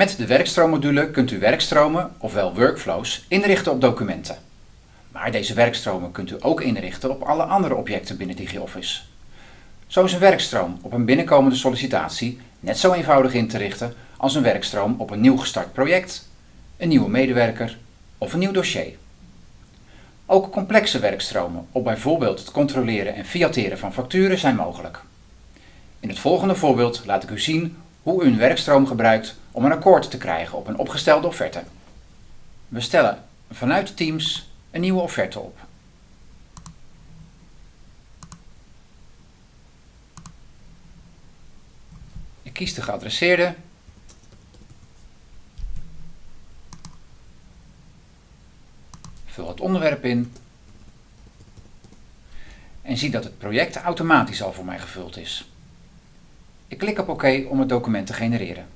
Met de werkstroommodule kunt u werkstromen, ofwel workflows, inrichten op documenten. Maar deze werkstromen kunt u ook inrichten op alle andere objecten binnen DigiOffice. Zo is een werkstroom op een binnenkomende sollicitatie net zo eenvoudig in te richten als een werkstroom op een nieuw gestart project, een nieuwe medewerker of een nieuw dossier. Ook complexe werkstromen op bijvoorbeeld het controleren en fiateren van facturen zijn mogelijk. In het volgende voorbeeld laat ik u zien hoe u een werkstroom gebruikt om een akkoord te krijgen op een opgestelde offerte. We stellen vanuit Teams een nieuwe offerte op. Ik kies de geadresseerde vul het onderwerp in en zie dat het project automatisch al voor mij gevuld is. Ik klik op OK om het document te genereren.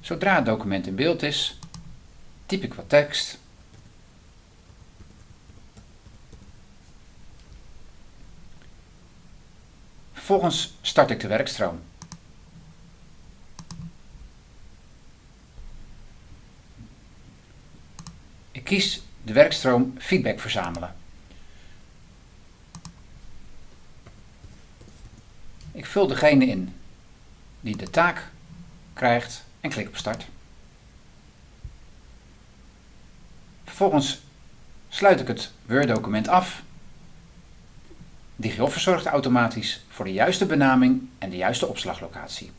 Zodra het document in beeld is, typ ik wat tekst Vervolgens start ik de werkstroom. Ik kies de werkstroom feedback verzamelen. Ik vul degene in die de taak krijgt en klik op start. Vervolgens sluit ik het Word-document af DigiOffice zorgt automatisch voor de juiste benaming en de juiste opslaglocatie.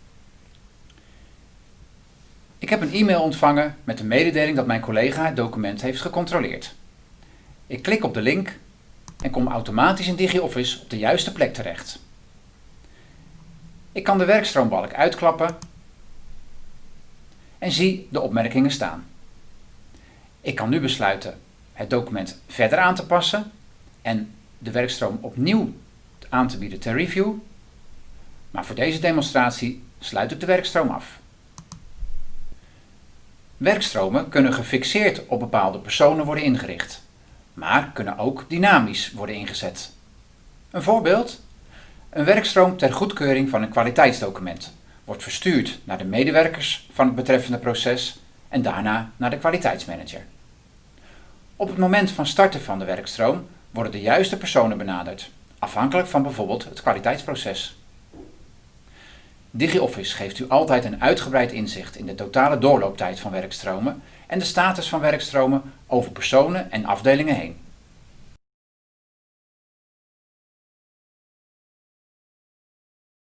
Ik heb een e-mail ontvangen met de mededeling dat mijn collega het document heeft gecontroleerd. Ik klik op de link en kom automatisch in DigiOffice op de juiste plek terecht. Ik kan de werkstroombalk uitklappen en zie de opmerkingen staan. Ik kan nu besluiten het document verder aan te passen en de werkstroom opnieuw aan te bieden ter review. Maar voor deze demonstratie sluit ik de werkstroom af. Werkstromen kunnen gefixeerd op bepaalde personen worden ingericht, maar kunnen ook dynamisch worden ingezet. Een voorbeeld? Een werkstroom ter goedkeuring van een kwaliteitsdocument wordt verstuurd naar de medewerkers van het betreffende proces en daarna naar de kwaliteitsmanager. Op het moment van starten van de werkstroom worden de juiste personen benaderd, afhankelijk van bijvoorbeeld het kwaliteitsproces. DigiOffice geeft u altijd een uitgebreid inzicht in de totale doorlooptijd van werkstromen en de status van werkstromen over personen en afdelingen heen.